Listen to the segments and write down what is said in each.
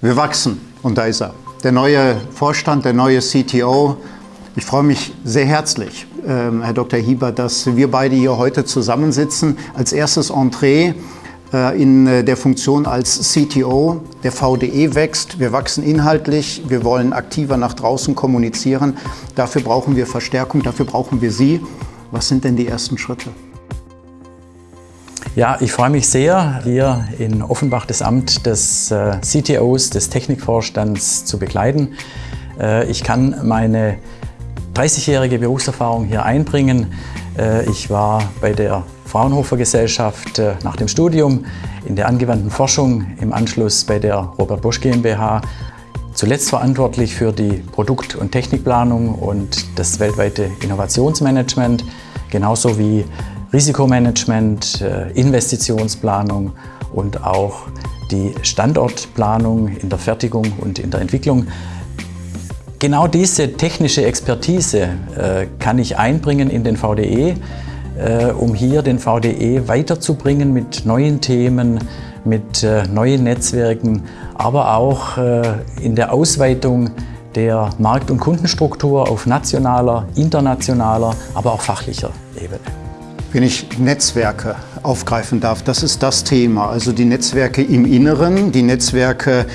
Wir wachsen und da ist er. Der neue Vorstand, der neue CTO. Ich freue mich sehr herzlich, ähm, Herr Dr. Hieber, dass wir beide hier heute zusammensitzen. Als erstes Entree in äh, der Funktion als CTO. Der VDE wächst, wir wachsen inhaltlich, wir wollen aktiver nach draußen kommunizieren. Dafür brauchen wir Verstärkung, dafür brauchen wir Sie. Was sind denn die ersten Schritte? Ja, ich freue mich sehr, hier in Offenbach das Amt des äh, CTOs, des Technikvorstands zu begleiten. Äh, ich kann meine 30-jährige Berufserfahrung hier einbringen. Äh, ich war bei der Fraunhofer Gesellschaft nach dem Studium in der angewandten Forschung, im Anschluss bei der Robert Bosch GmbH, zuletzt verantwortlich für die Produkt- und Technikplanung und das weltweite Innovationsmanagement, genauso wie Risikomanagement, äh, Investitionsplanung und auch die Standortplanung in der Fertigung und in der Entwicklung. Genau diese technische Expertise äh, kann ich einbringen in den VDE, äh, um hier den VDE weiterzubringen mit neuen Themen, mit neuen Netzwerken, aber auch in der Ausweitung der Markt- und Kundenstruktur auf nationaler, internationaler, aber auch fachlicher Ebene. Wenn ich Netzwerke aufgreifen darf, das ist das Thema. Also die Netzwerke im Inneren, die Netzwerke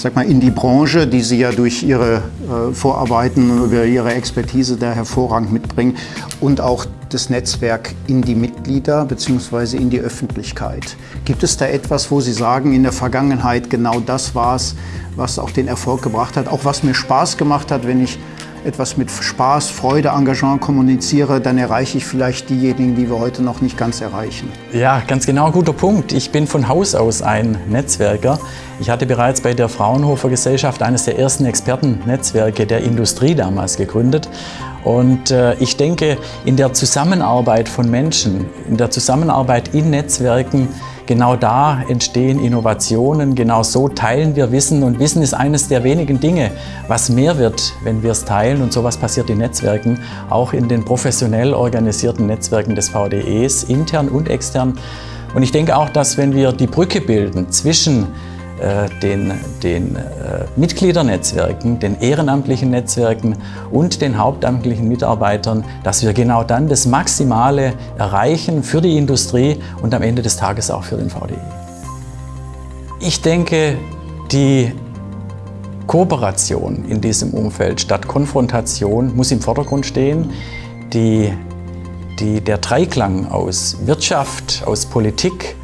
sag mal, in die Branche, die Sie ja durch Ihre äh, Vorarbeiten, über Ihre Expertise da hervorragend mitbringen und auch das Netzwerk in die Mitglieder bzw. in die Öffentlichkeit. Gibt es da etwas, wo Sie sagen, in der Vergangenheit genau das war es, was auch den Erfolg gebracht hat, auch was mir Spaß gemacht hat, wenn ich etwas mit Spaß, Freude, Engagement kommuniziere, dann erreiche ich vielleicht diejenigen, die wir heute noch nicht ganz erreichen. Ja, ganz genau, guter Punkt. Ich bin von Haus aus ein Netzwerker. Ich hatte bereits bei der Fraunhofer Gesellschaft eines der ersten Expertennetzwerke der Industrie damals gegründet. Und äh, ich denke, in der Zusammenarbeit von Menschen, in der Zusammenarbeit in Netzwerken, Genau da entstehen Innovationen, genau so teilen wir Wissen und Wissen ist eines der wenigen Dinge, was mehr wird, wenn wir es teilen und sowas passiert in Netzwerken, auch in den professionell organisierten Netzwerken des VDEs, intern und extern. Und ich denke auch, dass wenn wir die Brücke bilden zwischen den, den äh, Mitgliedernetzwerken, den ehrenamtlichen Netzwerken und den hauptamtlichen Mitarbeitern, dass wir genau dann das Maximale erreichen für die Industrie und am Ende des Tages auch für den VDI. Ich denke, die Kooperation in diesem Umfeld statt Konfrontation muss im Vordergrund stehen. Die, die, der Dreiklang aus Wirtschaft, aus Politik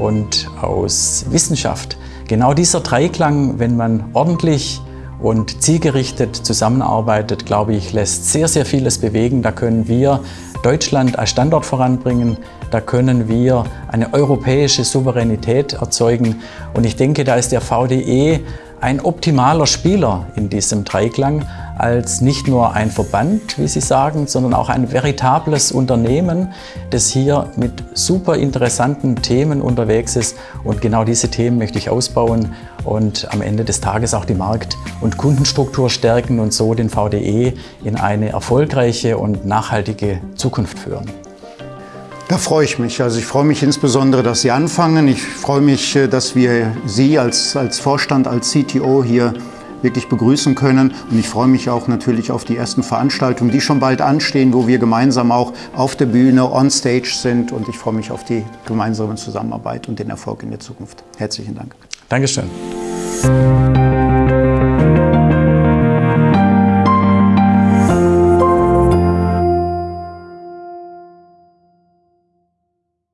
und aus Wissenschaft Genau dieser Dreiklang, wenn man ordentlich und zielgerichtet zusammenarbeitet, glaube ich, lässt sehr, sehr vieles bewegen. Da können wir Deutschland als Standort voranbringen, da können wir eine europäische Souveränität erzeugen. Und ich denke, da ist der VDE ein optimaler Spieler in diesem Dreiklang als nicht nur ein Verband, wie Sie sagen, sondern auch ein veritables Unternehmen, das hier mit super interessanten Themen unterwegs ist. Und genau diese Themen möchte ich ausbauen und am Ende des Tages auch die Markt- und Kundenstruktur stärken und so den VDE in eine erfolgreiche und nachhaltige Zukunft führen. Da freue ich mich. Also ich freue mich insbesondere, dass Sie anfangen. Ich freue mich, äh, dass wir Sie als, als Vorstand, als CTO hier wirklich begrüßen können. Und ich freue mich auch natürlich auf die ersten Veranstaltungen, die schon bald anstehen, wo wir gemeinsam auch auf der Bühne, on stage sind. Und ich freue mich auf die gemeinsame Zusammenarbeit und den Erfolg in der Zukunft. Herzlichen Dank. Dankeschön.